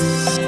嗯。